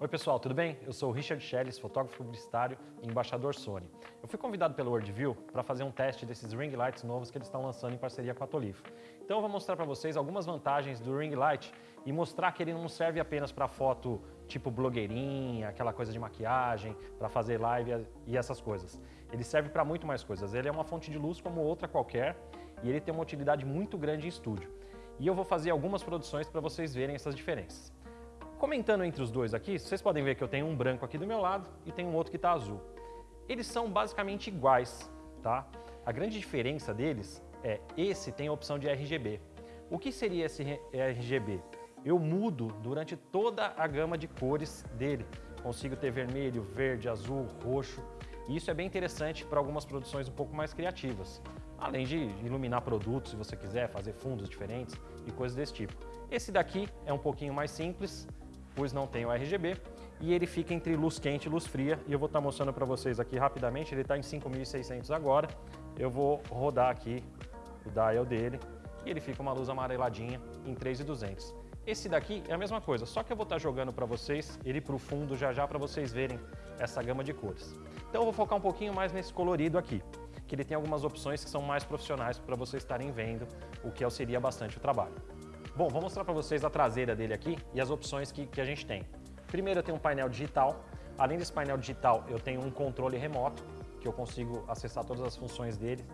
Oi pessoal, tudo bem? Eu sou o Richard Schelles, fotógrafo publicitário e embaixador Sony. Eu fui convidado pelo Worldview para fazer um teste desses ring lights novos que eles estão lançando em parceria com a Tolifo. Então eu vou mostrar para vocês algumas vantagens do ring light e mostrar que ele não serve apenas para foto tipo blogueirinha, aquela coisa de maquiagem, para fazer live e essas coisas. Ele serve para muito mais coisas. Ele é uma fonte de luz como outra qualquer e ele tem uma utilidade muito grande em estúdio. E eu vou fazer algumas produções para vocês verem essas diferenças. Comentando entre os dois aqui, vocês podem ver que eu tenho um branco aqui do meu lado e tenho um outro que está azul. Eles são basicamente iguais, tá? A grande diferença deles é esse tem a opção de RGB. O que seria esse RGB? Eu mudo durante toda a gama de cores dele. Consigo ter vermelho, verde, azul, roxo. E isso é bem interessante para algumas produções um pouco mais criativas. Além de iluminar produtos, se você quiser, fazer fundos diferentes e coisas desse tipo. Esse daqui é um pouquinho mais simples, pois não tem o RGB, e ele fica entre luz quente e luz fria, e eu vou estar mostrando para vocês aqui rapidamente, ele está em 5600 agora, eu vou rodar aqui o dial dele, e ele fica uma luz amareladinha em 3200. Esse daqui é a mesma coisa, só que eu vou estar jogando para vocês ele para o fundo já já para vocês verem essa gama de cores. Então eu vou focar um pouquinho mais nesse colorido aqui, que ele tem algumas opções que são mais profissionais para vocês estarem vendo, o que auxilia bastante o trabalho. Bom, vou mostrar para vocês a traseira dele aqui e as opções que, que a gente tem. Primeiro eu tenho um painel digital. Além desse painel digital, eu tenho um controle remoto, que eu consigo acessar todas as funções dele.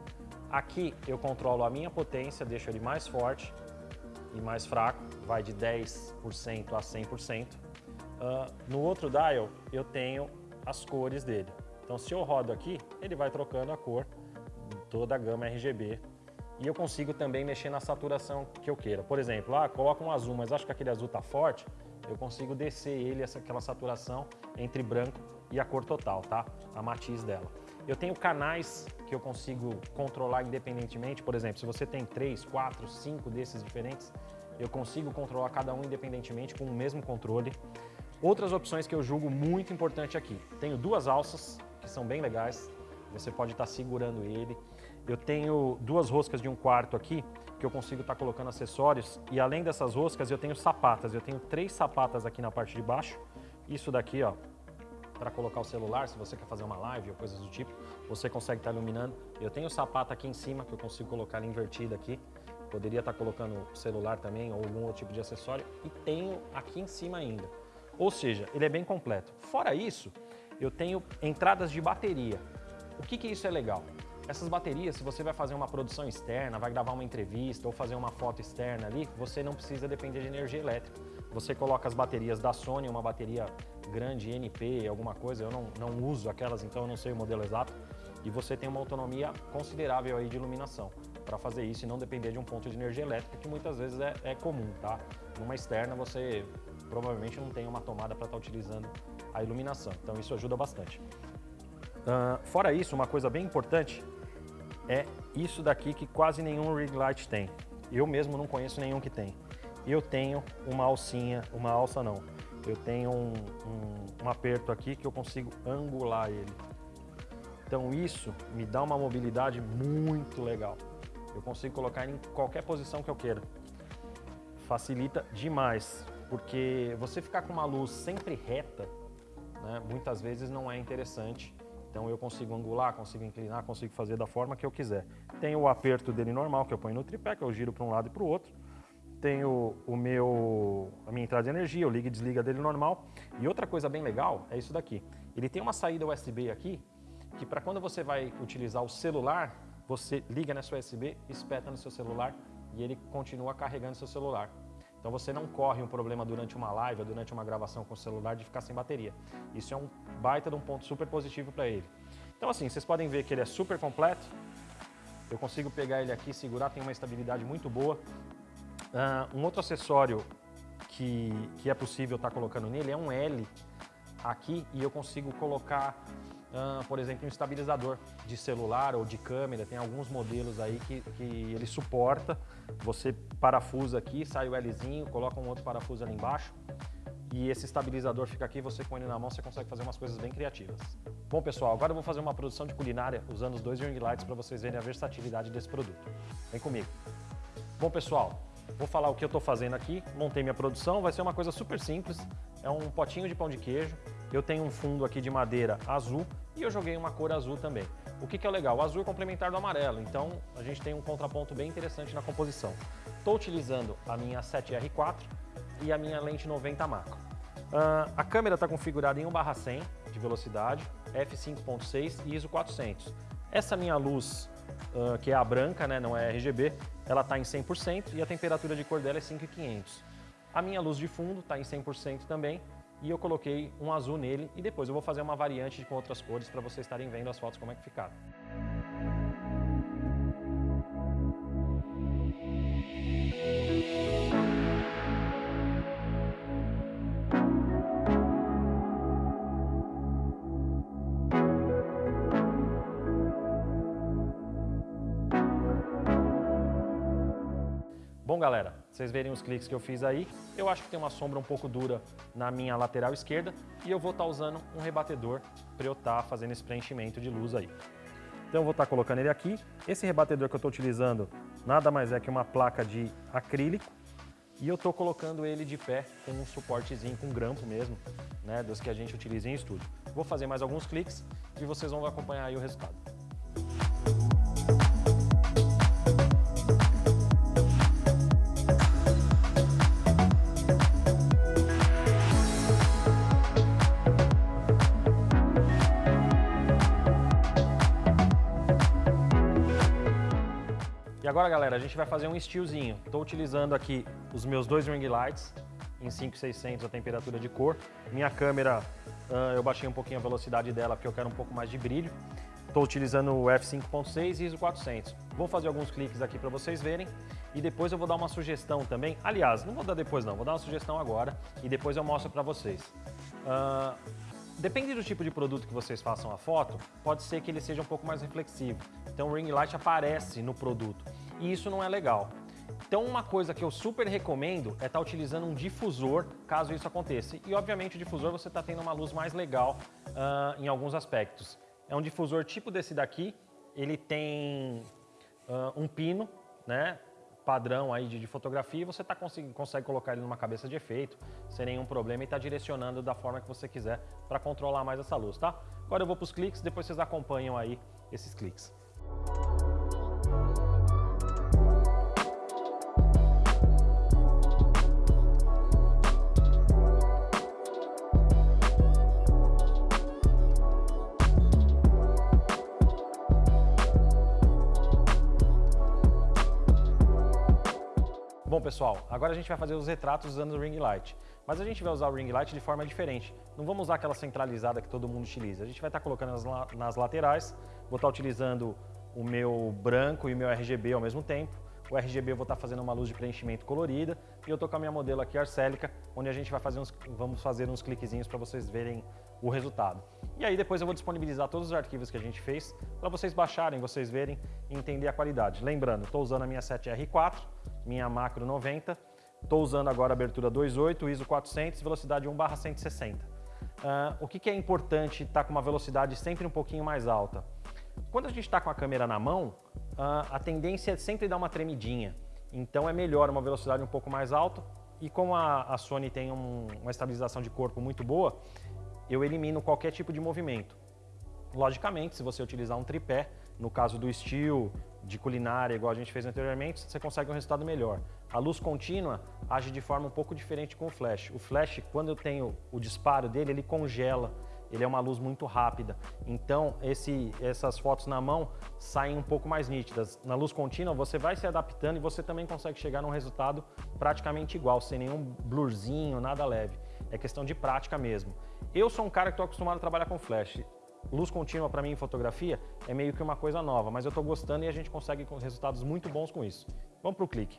Aqui eu controlo a minha potência, deixo ele mais forte e mais fraco, vai de 10% a 100%. Uh, ah, no outro dial eu tenho as cores dele. Então se eu rodo aqui, ele vai trocando a cor, toda a gama RGB e eu consigo também mexer na saturação que eu queira. Por exemplo, ah, coloca um azul, mas acho que aquele azul está forte, eu consigo descer ele, essa, aquela saturação entre branco e a cor total, tá? A matiz dela. Eu tenho canais que eu consigo controlar independentemente, por exemplo, se você tem três, quatro, cinco desses diferentes, eu consigo controlar cada um independentemente com o mesmo controle. Outras opções que eu julgo muito importante aqui. Tenho duas alças, que são bem legais, você pode estar tá segurando ele. Eu tenho duas roscas de um quarto aqui, que eu consigo estar tá colocando acessórios. E além dessas roscas, eu tenho sapatas. Eu tenho três sapatas aqui na parte de baixo. Isso daqui, ó, para colocar o celular, se você quer fazer uma live ou coisas do tipo, você consegue estar tá iluminando. Eu tenho sapato aqui em cima, que eu consigo colocar ela invertida aqui. Poderia estar tá colocando celular também ou algum outro tipo de acessório. E tenho aqui em cima ainda. Ou seja, ele é bem completo. Fora isso, eu tenho entradas de bateria. O que, que isso é legal? Essas baterias, se você vai fazer uma produção externa, vai gravar uma entrevista ou fazer uma foto externa ali, você não precisa depender de energia elétrica. Você coloca as baterias da Sony, uma bateria grande, NP, alguma coisa, eu não, não uso aquelas, então eu não sei o modelo exato, e você tem uma autonomia considerável aí de iluminação para fazer isso e não depender de um ponto de energia elétrica, que muitas vezes é, é comum, tá? Numa externa você provavelmente não tem uma tomada para estar tá utilizando a iluminação, então isso ajuda bastante. Uh, fora isso, uma coisa bem importante é isso daqui que quase nenhum rig light tem. Eu mesmo não conheço nenhum que tem. Eu tenho uma alcinha, uma alça não. Eu tenho um, um, um aperto aqui que eu consigo angular ele. Então isso me dá uma mobilidade muito legal. Eu consigo colocar em qualquer posição que eu queira. Facilita demais, porque você ficar com uma luz sempre reta, né, muitas vezes não é interessante então eu consigo angular, consigo inclinar, consigo fazer da forma que eu quiser. Tem o aperto dele normal, que eu ponho no tripé, que eu giro para um lado e para o outro. Tenho o meu, a minha entrada de energia, eu ligo e desliga dele normal. E outra coisa bem legal é isso daqui. Ele tem uma saída USB aqui, que para quando você vai utilizar o celular, você liga nessa USB, espeta no seu celular e ele continua carregando seu celular. Então você não corre um problema durante uma live ou durante uma gravação com o celular de ficar sem bateria. Isso é um baita de um ponto super positivo para ele. Então assim, vocês podem ver que ele é super completo. Eu consigo pegar ele aqui, segurar, tem uma estabilidade muito boa. Uh, um outro acessório que, que é possível estar tá colocando nele é um L aqui e eu consigo colocar Uh, por exemplo, um estabilizador de celular ou de câmera, tem alguns modelos aí que, que ele suporta. Você parafusa aqui, sai o Lzinho, coloca um outro parafuso ali embaixo e esse estabilizador fica aqui, você com ele na mão, você consegue fazer umas coisas bem criativas. Bom pessoal, agora eu vou fazer uma produção de culinária usando os dois ring lights para vocês verem a versatilidade desse produto. Vem comigo. Bom pessoal, Vou falar o que eu estou fazendo aqui, montei minha produção, vai ser uma coisa super simples, é um potinho de pão de queijo, eu tenho um fundo aqui de madeira azul e eu joguei uma cor azul também. O que, que é legal? O azul é complementar do amarelo, então a gente tem um contraponto bem interessante na composição. Estou utilizando a minha 7R4 e a minha lente 90 macro. Uh, a câmera está configurada em 1/100 de velocidade, f5.6 e ISO 400. Essa minha luz, uh, que é a branca, né, não é RGB, ela está em 100% e a temperatura de cor dela é 5500. A minha luz de fundo está em 100% também e eu coloquei um azul nele e depois eu vou fazer uma variante com outras cores para vocês estarem vendo as fotos como é que ficaram. Galera, vocês verem os cliques que eu fiz aí, eu acho que tem uma sombra um pouco dura na minha lateral esquerda e eu vou estar tá usando um rebatedor para eu estar tá fazendo esse preenchimento de luz aí. Então eu vou estar tá colocando ele aqui. Esse rebatedor que eu estou utilizando nada mais é que uma placa de acrílico e eu estou colocando ele de pé com um suportezinho, com grampo mesmo, né, dos que a gente utiliza em estúdio. Vou fazer mais alguns cliques e vocês vão acompanhar aí o resultado. Agora, galera, a gente vai fazer um estilozinho. Estou utilizando aqui os meus dois ring lights em 5600 a temperatura de cor. Minha câmera, uh, eu baixei um pouquinho a velocidade dela porque eu quero um pouco mais de brilho. Estou utilizando o f5.6 e ISO 400. Vou fazer alguns cliques aqui para vocês verem e depois eu vou dar uma sugestão também. Aliás, não vou dar depois não, vou dar uma sugestão agora e depois eu mostro para vocês. Uh, Depende do tipo de produto que vocês façam a foto, pode ser que ele seja um pouco mais reflexivo. Então o ring light aparece no produto e isso não é legal. Então uma coisa que eu super recomendo é estar tá utilizando um difusor caso isso aconteça. E obviamente o difusor você está tendo uma luz mais legal uh, em alguns aspectos. É um difusor tipo desse daqui, ele tem uh, um pino, né? padrão aí de, fotografia e você tá, consegue, consegue colocar ele numa cabeça de efeito sem nenhum problema e está direcionando da forma que você quiser para controlar mais essa luz, tá? Agora eu vou para os cliques, depois vocês acompanham aí esses cliques. Bom, pessoal, agora a gente vai fazer os retratos usando o ring light. Mas a gente vai usar o ring light de forma diferente. Não vamos usar aquela centralizada que todo mundo utiliza. A gente vai estar colocando nas, laterais, vou estar utilizando o meu branco e o meu RGB ao mesmo tempo. O RGB eu vou estar fazendo uma luz de preenchimento colorida e eu estou com a minha modelo aqui arcélica, onde a gente vai fazer uns, vamos fazer uns cliquezinhos para vocês verem o resultado. E aí depois eu vou disponibilizar todos os arquivos que a gente fez para vocês baixarem, vocês verem e entender a qualidade. Lembrando, estou usando a minha 7R4, minha macro 90, estou usando agora a abertura 2.8, ISO 400, velocidade 1/160. Uh, o que, que, é importante estar tá com uma velocidade sempre um pouquinho mais alta? Quando a gente está com a câmera na mão, a tendência é sempre dar uma tremidinha. Então é melhor uma velocidade um pouco mais alta e como a, a Sony tem um, uma estabilização de corpo muito boa, eu elimino qualquer tipo de movimento. Logicamente, se você utilizar um tripé, no caso do estilo, de culinária, igual a gente fez anteriormente, você consegue um resultado melhor. A luz contínua age de forma um pouco diferente com o flash. O flash, quando eu tenho o disparo dele, ele congela, ele é uma luz muito rápida. Então, esse, essas fotos na mão saem um pouco mais nítidas. Na luz contínua, você vai se adaptando e você também consegue chegar num resultado praticamente igual, sem nenhum blurzinho, nada leve. É questão de prática mesmo. Eu sou um cara que estou acostumado a trabalhar com flash. Luz contínua para mim em fotografia é meio que uma coisa nova, mas eu estou gostando e a gente consegue resultados muito bons com isso. Vamos para o clique.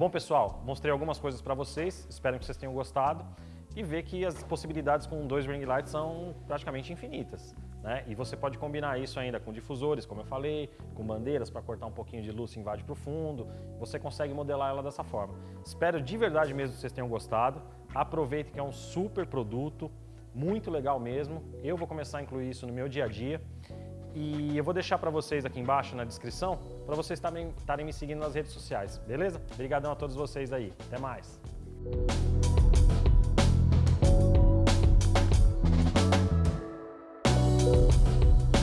Bom, pessoal, mostrei algumas coisas para vocês, espero que vocês tenham gostado e ver que as possibilidades com dois ring lights são praticamente infinitas. Né? E você pode combinar isso ainda com difusores, como eu falei, com bandeiras para cortar um pouquinho de luz e invade para o fundo. Você consegue modelar ela dessa forma. Espero de verdade mesmo que vocês tenham gostado. Aproveitem que é um super produto, muito legal mesmo. Eu vou começar a incluir isso no meu dia a dia. E eu vou deixar para vocês aqui embaixo na descrição, para vocês estarem me seguindo nas redes sociais, beleza? Obrigadão a todos vocês aí. Até mais!